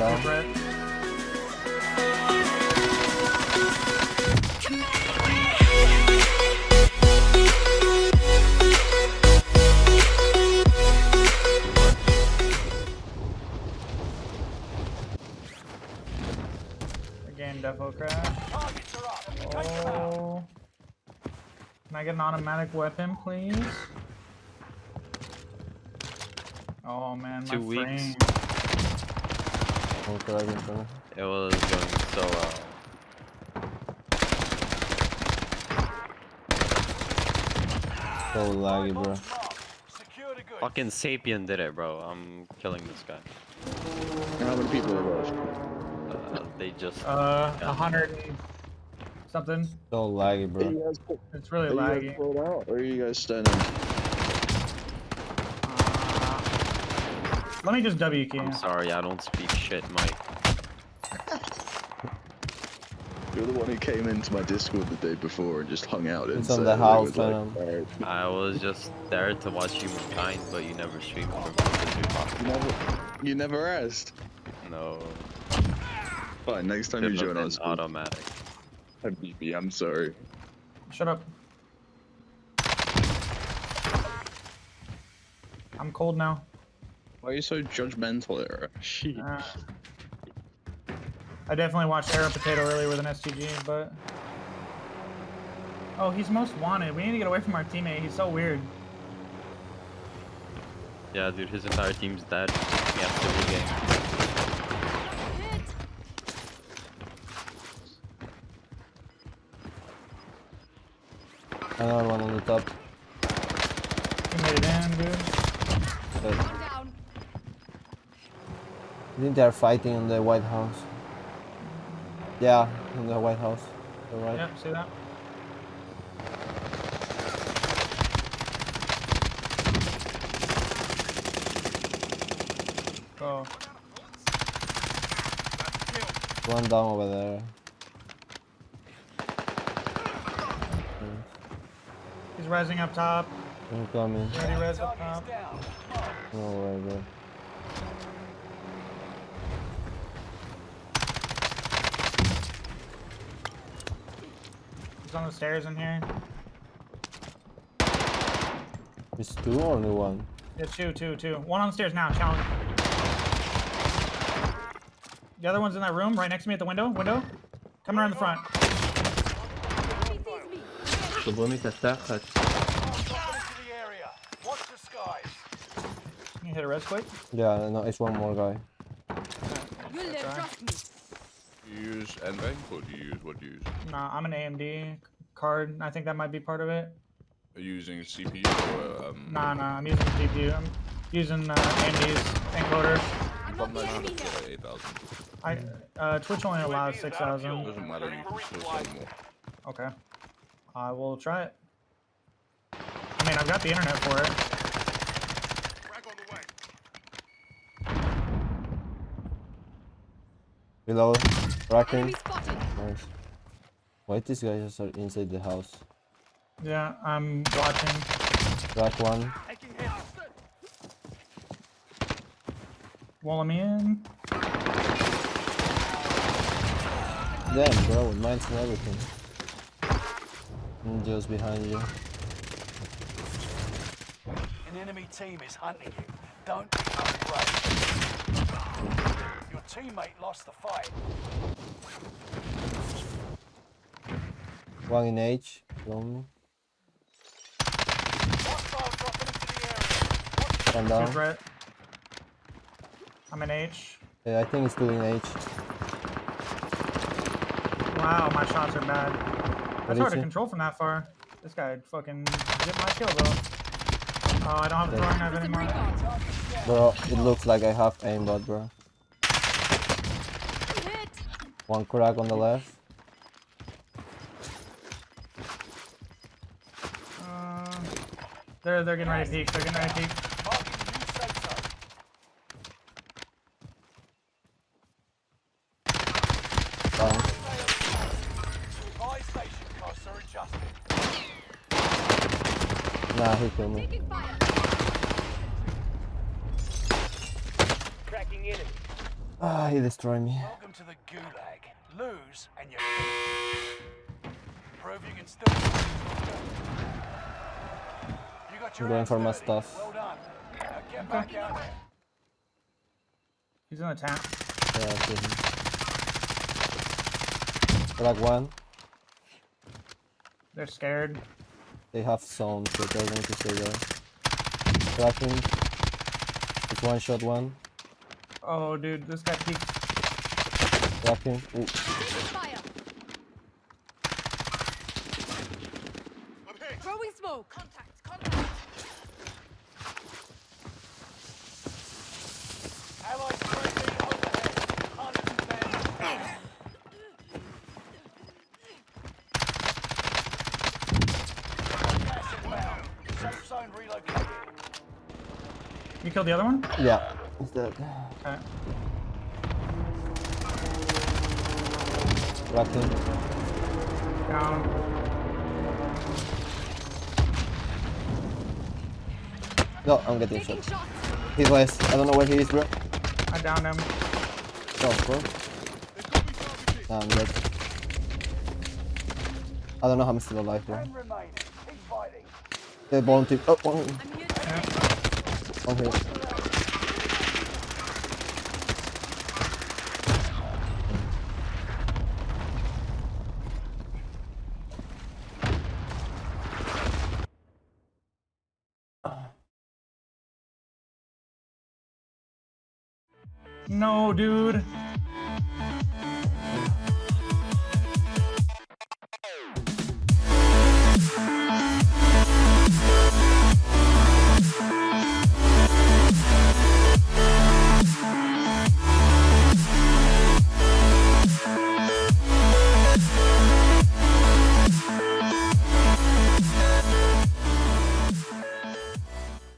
down. Again, defo crash. Oh. Can I get an automatic weapon, please? Oh man, my Two weeks. Frame. One crack in front. It was going so well. So laggy, bro. Bombs marked. Secure the goods. Fucking Sapien did it, bro. I'm killing this guy. How many people are left? Uh, they just. Uh, a hundred something. So laggy, bro. you guys, It's really laggy. pulled out, or are you guys standing? Let me just W key. I'm sorry, I don't speak shit, Mike. You're the one who came into my Discord the day before and just hung out It's inside. on the house, was like, Venom. I was just there to watch Humankind, but you never streamed for me because you're You talking. never, you never asked. No. Fine, next time you Should've join us, automatic. BB, I'm sorry. Shut up. I'm cold now. Why are you so judgmental, Era? Uh, I definitely watched Arrow Potato earlier with an STG, but. Oh, he's most wanted. We need to get away from our teammate. He's so weird. Yeah, dude, his entire team's dead. He has to regain. Hit. Another one on the top. He made it in, dude. But One down. I think they're fighting in the White House. Yeah, in the White House. You're right. Yep, see that? Oh. Go. One down over there. He's rising up top. Incoming. He already res up top. No way, bro. He's on the stairs in here. It's two or only one? Yeah, two, two, two. One on the stairs now, challenge. The other one's in that room, right next to me at the window. Window. Coming around the front. Enemy sees me. To byłem mi też tak, chodź. Dropping into the area. Watch the. Can you hit a res quick? Yeah, no, it's one more guy. You'll You use NVENC or do you use what do you use? Nah, I'm an AMD card. I think that might be part of it. Are you using CPU or um? Nah, nah, I'm using GPU. I'm using uh, AMD's encoder. I'm not the enemy 900 here. to 8000. I uh, Twitch only allows 6,000. Doesn't matter. You can still sell more. Okay. I will try it. I mean, I've got the internet for it. Below. Racking. Enemy spotted. Nice. Why these guys are inside the house? Yeah, I'm watching. Rack one. Wall me in. Damn, bro, with mines and everything. Ninjas behind you. An enemy team is hunting you. Don't become brave. Your teammate lost the fight. One in H. Lonely. Hostile dropping into the area. One Two down. threat. I'm an H. Yeah, I think it's two in H. Wow, my shots are bad. What That's hard to it? control from that far. This guy fucking get my kill though. Oh, I don't have a throwing knife With the anymore. Bro, it looks like I have aimbot, bro. Hit. One crack on the left. Uh, they're they're getting ready to peek. They're getting ready to peek. Marking new safe zone. Down. Buy station costs are adjusted. Nah, he killed me. Taking. Tracking enemy. Ah, he destroyed me. Welcome to the gulag. Lose and you prove you can still. You got your I'm going for my stuff. Well done. Now get back out there. He's in the tank. Yeah, I see him. Like one. They're scared. They have some, so they're going to stay there. Cracking. It's one shot one. Oh, dude, this guy peeked. Cracking. Ooh. Taking fire. Throwing smoke. Contact. Contact. Allied UAV overhead. Hunt them. Gas inbound. Safe zone relocated. You killed the other one? Yeah. It's dead. Okay. Cracking. Down. No, I'm getting Taking shot. He's less. I don't know where he is, bro. I downed him. Go, bro. Nah, I'm dead. I don't know how I'm still alive, bro. Ten remaining. Keep. They're born to. Oh, one, I'm. Yeah. one here. No, dude.